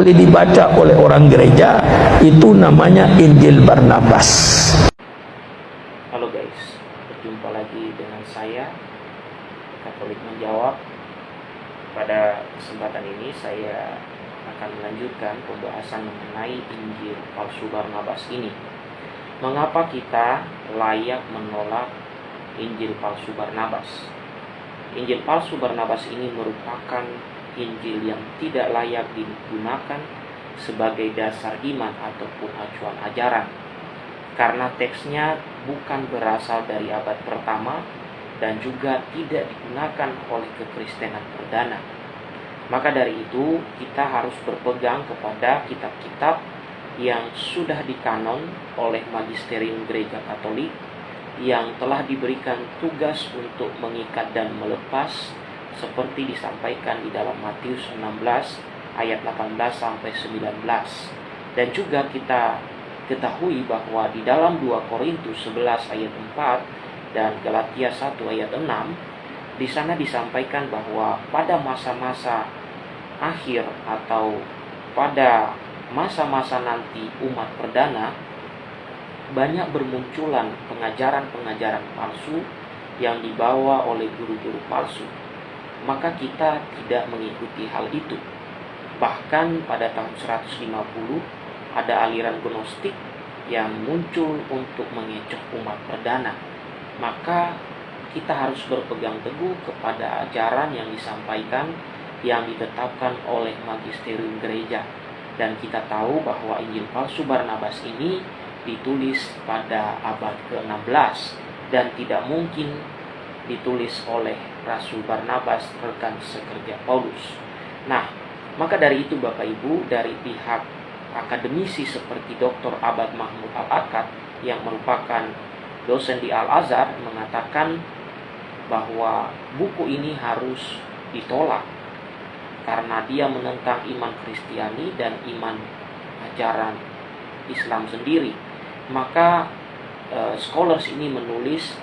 boleh dibaca oleh orang gereja itu namanya Injil Barnabas. Halo guys, berjumpa lagi dengan saya Katolik menjawab. Pada kesempatan ini saya akan melanjutkan pembahasan mengenai Injil palsu Barnabas ini. Mengapa kita layak menolak Injil palsu Barnabas? Injil palsu Barnabas ini merupakan Injil yang tidak layak digunakan sebagai dasar iman ataupun acuan ajaran. Karena teksnya bukan berasal dari abad pertama dan juga tidak digunakan oleh kekristenan perdana. Maka dari itu, kita harus berpegang kepada kitab-kitab yang sudah dikanon oleh magisterium gereja Katolik yang telah diberikan tugas untuk mengikat dan melepas seperti disampaikan di dalam Matius 16 ayat 18 sampai 19. Dan juga kita ketahui bahwa di dalam 2 Korintus 11 ayat 4 dan Galatia 1 ayat 6 di sana disampaikan bahwa pada masa-masa akhir atau pada masa-masa nanti umat perdana banyak bermunculan pengajaran-pengajaran palsu yang dibawa oleh guru-guru palsu maka kita tidak mengikuti hal itu. Bahkan pada tahun 150 ada aliran gnostik yang muncul untuk mengecoh umat perdana. Maka kita harus berpegang teguh kepada ajaran yang disampaikan yang ditetapkan oleh magisterium gereja. Dan kita tahu bahwa Injil palsu Barnabas ini ditulis pada abad ke-16 dan tidak mungkin ditulis oleh Rasul Barnabas rekan sekerja Paulus. Nah, maka dari itu Bapak Ibu dari pihak akademisi seperti Dr. Abad Mahmud Al-Akad yang merupakan dosen di Al-Azhar mengatakan bahwa buku ini harus ditolak karena dia menentang iman Kristiani dan iman ajaran Islam sendiri. Maka uh, scholars ini menulis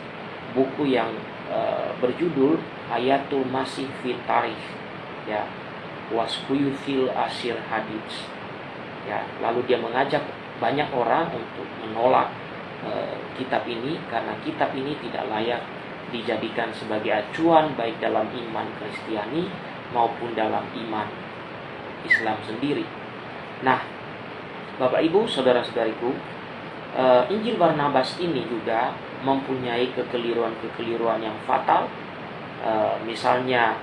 buku yang uh, berjudul Ayatul Masih Fit ya waskuyu fil asir hadits ya lalu dia mengajak banyak orang untuk menolak uh, kitab ini karena kitab ini tidak layak dijadikan sebagai acuan baik dalam iman Kristiani maupun dalam iman Islam sendiri. Nah, Bapak Ibu, saudara-saudariku, uh, Injil Barnabas ini juga mempunyai kekeliruan-kekeliruan yang fatal. E, misalnya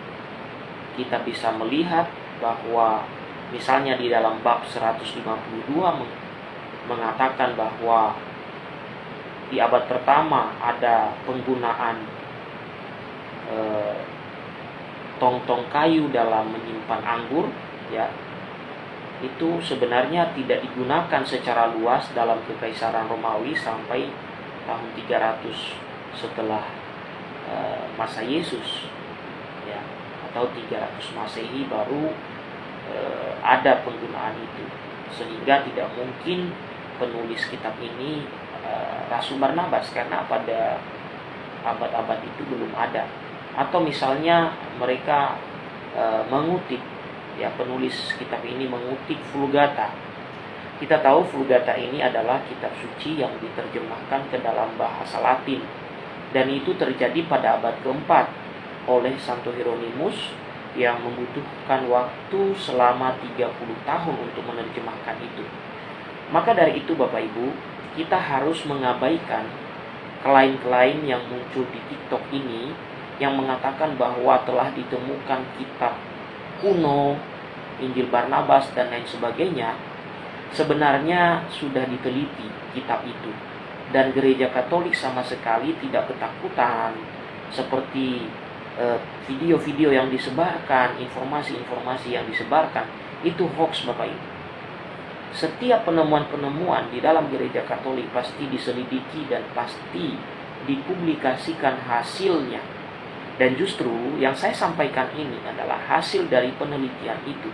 kita bisa melihat bahwa misalnya di dalam bab 152 mengatakan bahwa di abad pertama ada penggunaan e, tong-tong kayu dalam menyimpan anggur ya itu sebenarnya tidak digunakan secara luas dalam kekaisaran Romawi sampai tahun 300 setelah uh, masa Yesus. Ya atau 300 Masehi baru uh, ada penggunaan itu. Sehingga tidak mungkin penulis kitab ini uh, Rasul Barnabas karena pada abad-abad itu belum ada. Atau misalnya mereka uh, mengutip ya penulis kitab ini mengutip Vulgata kita tahu Vulgata ini adalah kitab suci yang diterjemahkan ke dalam bahasa Latin dan itu terjadi pada abad keempat oleh Santo Hieronymus yang membutuhkan waktu selama 30 tahun untuk menerjemahkan itu. Maka dari itu Bapak Ibu, kita harus mengabaikan klaim-klaim yang muncul di TikTok ini yang mengatakan bahwa telah ditemukan kitab kuno, Injil Barnabas dan lain sebagainya sebenarnya sudah diteliti kitab itu dan gereja Katolik sama sekali tidak ketakutan seperti eh, video-video uh, yang disebarkan, informasi-informasi yang disebarkan itu hoax Bapak Ibu. Setiap penemuan-penemuan di dalam gereja Katolik pasti diselidiki dan pasti dipublikasikan hasilnya. Dan justru yang saya sampaikan ini adalah hasil dari penelitian itu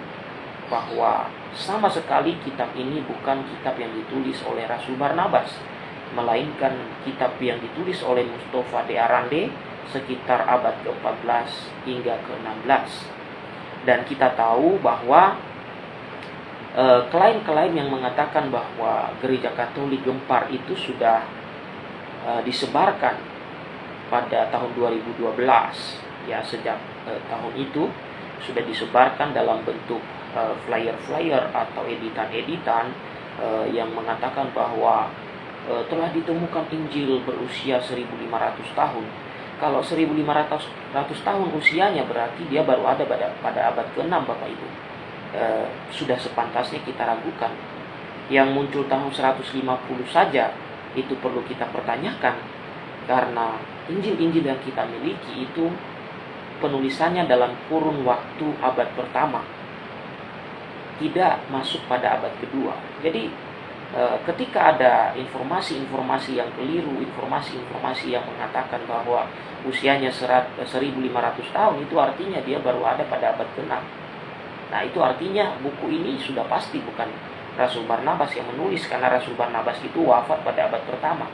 bahwa sama sekali kitab ini bukan kitab yang ditulis oleh Rasul Barnabas, melainkan kitab yang ditulis oleh Mustafa de Arande sekitar abad ke-14 hingga ke-16. Dan kita tahu bahwa eh, klaim-klaim yang mengatakan bahwa gereja Katolik gempar itu sudah uh, disebarkan pada tahun 2012 ya sejak uh, tahun itu sudah disebarkan dalam bentuk flyer-flyer uh, atau editan-editan uh, yang mengatakan bahwa uh, telah ditemukan Injil berusia 1500 tahun. Kalau 1500 tahun usianya berarti dia baru ada pada, pada abad ke-6 Bapak Ibu. Uh, sudah sepantasnya kita ragukan. Yang muncul tahun 150 saja itu perlu kita pertanyakan karena Injil-Injil yang kita miliki itu penulisannya dalam kurun waktu abad pertama tidak masuk pada abad kedua. Jadi e, ketika ada informasi-informasi yang keliru, informasi-informasi yang mengatakan bahwa usianya 1500 tahun itu artinya dia baru ada pada abad ke-6. Nah, itu artinya buku ini sudah pasti bukan Rasul Barnabas yang menulis karena Rasul Barnabas itu wafat pada abad pertama,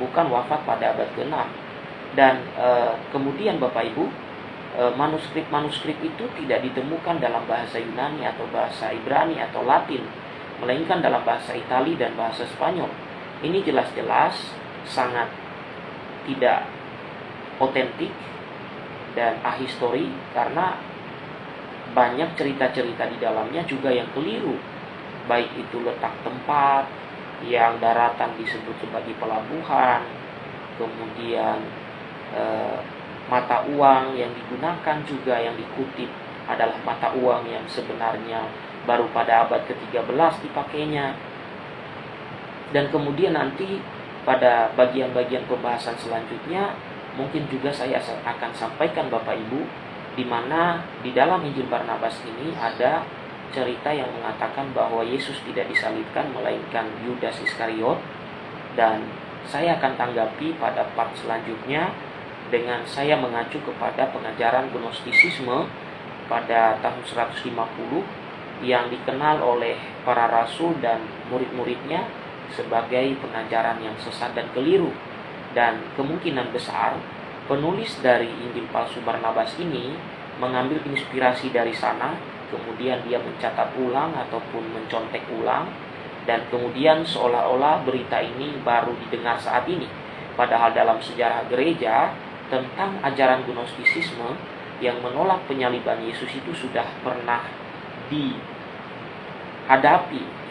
bukan wafat pada abad ke-6. Dan e, kemudian Bapak Ibu, Eh, manuskrip-manuskrip itu tidak ditemukan dalam bahasa Yunani atau bahasa Ibrani atau Latin, melainkan dalam bahasa Itali dan bahasa Spanyol. Ini jelas-jelas sangat tidak otentik dan ahistori karena banyak cerita-cerita di dalamnya juga yang keliru. Baik itu letak tempat, yang daratan disebut sebagai pelabuhan, kemudian eh, mata uang yang digunakan juga yang dikutip adalah mata uang yang sebenarnya baru pada abad ke-13 dipakainya. Dan kemudian nanti pada bagian-bagian pembahasan selanjutnya mungkin juga saya akan sampaikan Bapak Ibu di mana di dalam Injil Barnabas ini ada cerita yang mengatakan bahwa Yesus tidak disalibkan melainkan Yudas Iskariot dan saya akan tanggapi pada part selanjutnya dengan saya mengacu kepada pengajaran Gnostisisme pada tahun 150 yang dikenal oleh para rasul dan murid-muridnya sebagai pengajaran yang sesat dan keliru. Dan kemungkinan besar penulis dari Injil palsu Barnabas ini mengambil inspirasi dari sana, kemudian dia mencatat ulang ataupun mencontek ulang, dan kemudian seolah-olah berita ini baru didengar saat ini. Padahal dalam sejarah gereja, tentang ajaran Gnostisisme yang menolak penyaliban Yesus itu sudah pernah dihadapi,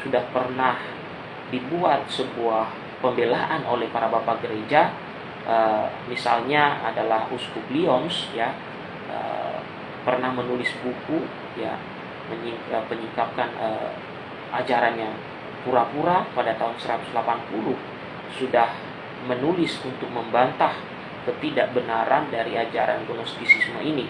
sudah pernah dibuat sebuah pembelaan oleh para bapak gereja, e, misalnya adalah Uskup Lyons ya. E, pernah menulis buku ya menyingkapkan e, ajaran yang pura-pura pada tahun 180 sudah menulis untuk membantah ketidakbenaran dari ajaran Gnostisisme ini.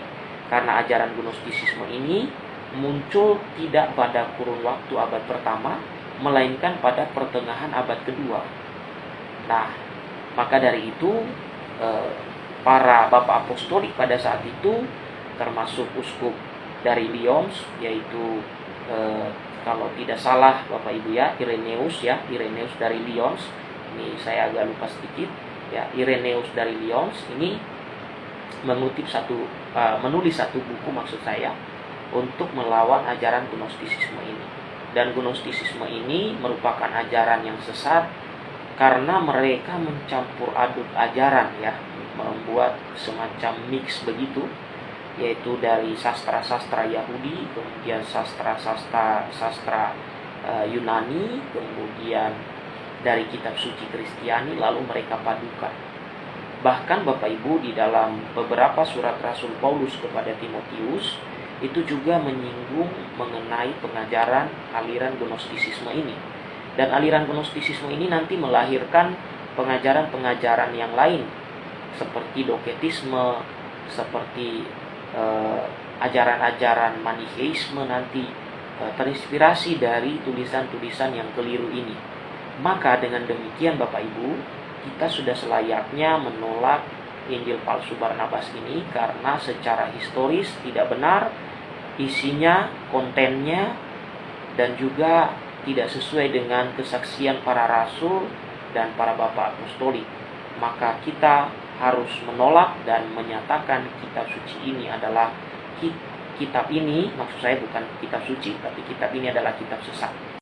Karena ajaran Gnostisisme ini muncul tidak pada kurun waktu abad pertama, melainkan pada pertengahan abad kedua. Nah, maka dari itu eh, para bapak apostolik pada saat itu termasuk uskup dari Lyons yaitu eh, kalau tidak salah Bapak Ibu ya Ireneus ya Ireneus dari Lyons ini saya agak lupa sedikit ya Ireneus dari Lyons ini mengutip satu uh, menulis satu buku maksud saya untuk melawan ajaran Gnostisisme ini. Dan Gnostisisme ini merupakan ajaran yang sesat karena mereka mencampur aduk ajaran ya. Membuat semacam mix begitu yaitu dari sastra-sastra Yahudi kemudian sastra-sastra sastra uh, Yunani kemudian dari kitab suci Kristiani lalu mereka padukan. Bahkan Bapak Ibu di dalam beberapa surat Rasul Paulus kepada Timotius itu juga menyinggung mengenai pengajaran aliran Gnostisisme ini. Dan aliran Gnostisisme ini nanti melahirkan pengajaran-pengajaran yang lain seperti doketisme, seperti eh, ajaran-ajaran manicheisme nanti eh, terinspirasi dari tulisan-tulisan yang keliru ini. Maka dengan demikian Bapak Ibu, kita sudah selayaknya menolak Injil palsu Barnabas ini karena secara historis tidak benar isinya, kontennya dan juga tidak sesuai dengan kesaksian para rasul dan para bapak apostolik. Maka kita harus menolak dan menyatakan kitab suci ini adalah kitab ini, maksud saya bukan kitab suci, tapi kitab ini adalah kitab sesat.